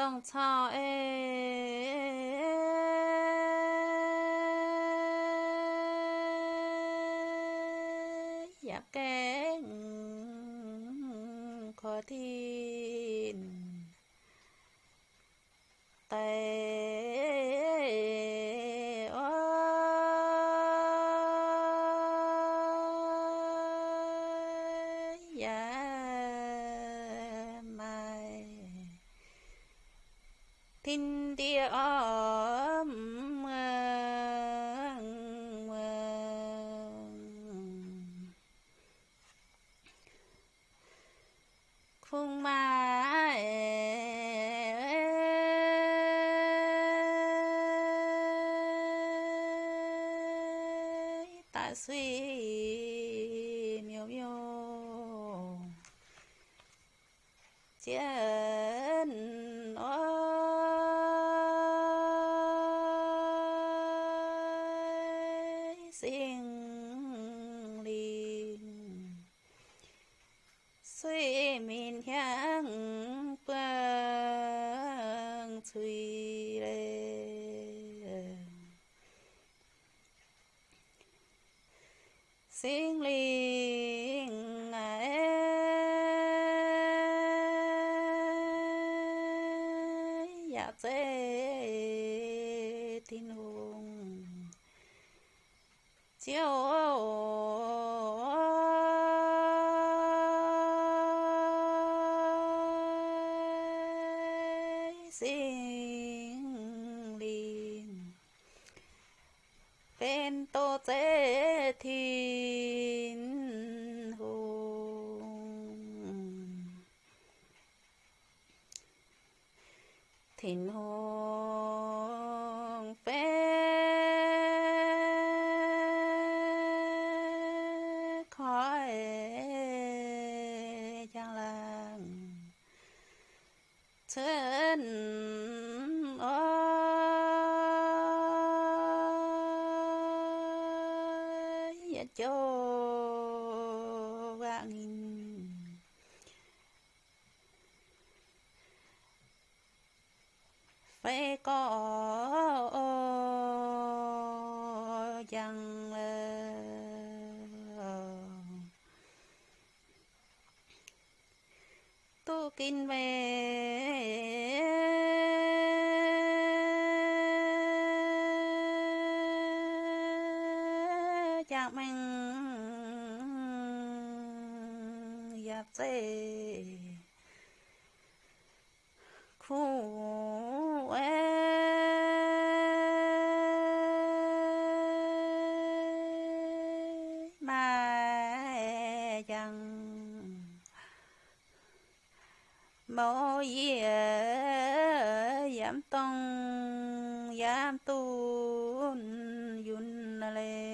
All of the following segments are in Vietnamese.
ต้องชอเออยากแกงขอทิน tin tia om khung ma ta suy miêu miêu. Chia sinh xin suy mình 향 băng suy lệ xin linh ấy. Dạ dễ tin hùng chiều xin liền tên tô tế thiên hồn thiên hồn ya cho vàng phải có chẳng ờ, tu kinh về chạc mình dạp dê khu ê mai chẳng mô dìa giảm tông giảm tu yun lê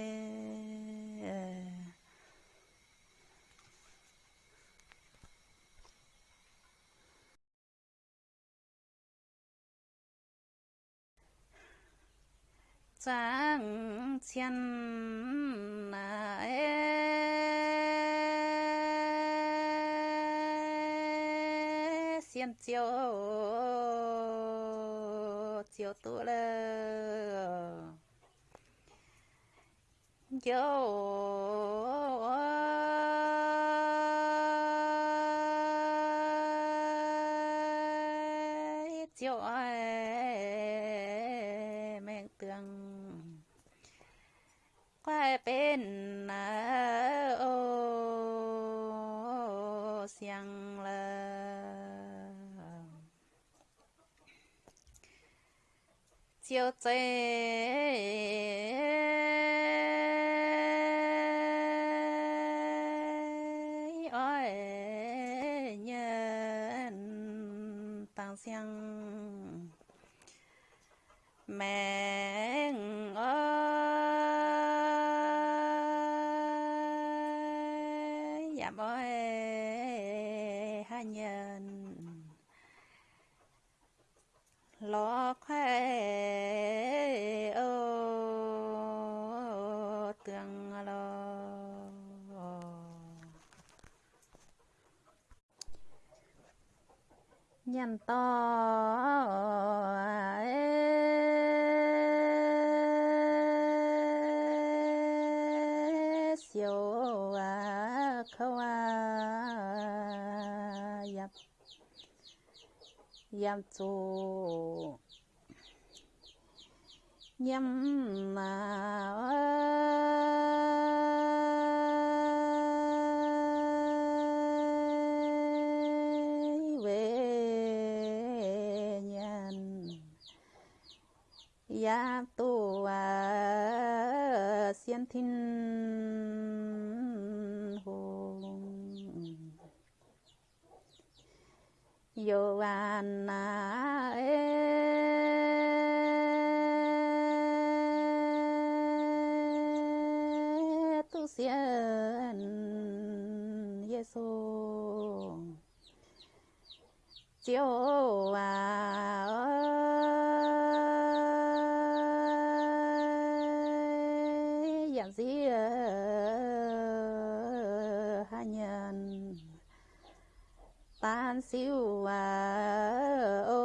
trang thiên à ê xiên chiều chiều tụ lơ chiều chiều mẹ tường เป็นนาโอเสียงละเจียวเจอ้อยเงินต่างเสียง แม Dạ, giảm ó ha nhân lo khoe ô tương lo nhàn to ê, à khwa yam. Yam tu yam ma we nhan ya tu a xiên thinh yo an tu xiên Giêsu chiếu à giảm gì hai nhân tan siêu à ô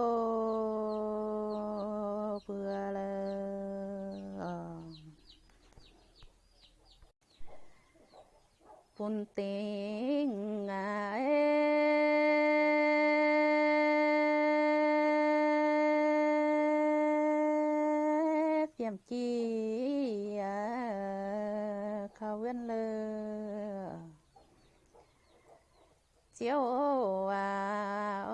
vừa là phun tiếng à phiền chi à khâu viên lơ chiếu à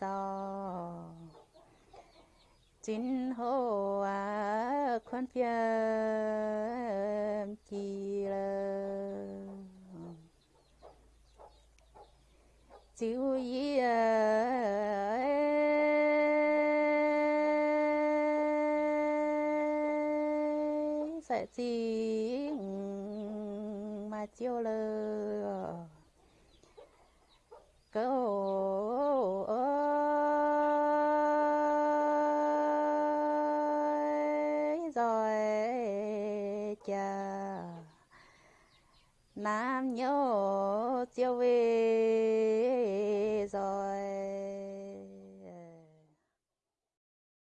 gió chín hồ à khuôn phiền chi lơ. Chiếu ý sẽ chi ừ, mà chiêu lơ ơi rồi cha nam nhớ chiêu về rồi.